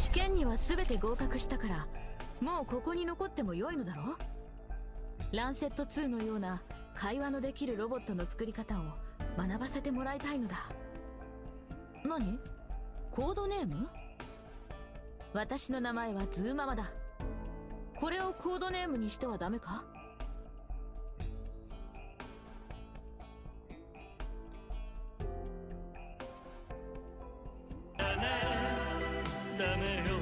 試験には全て合格したからもうここに残っても良いのだろ？うランセット2のような会話のできるロボットの作り方を学ばせてもらいたいのだ。何？コードネーム？私の名前はズーママだ。これをコードネームにしてはダメか？dame eu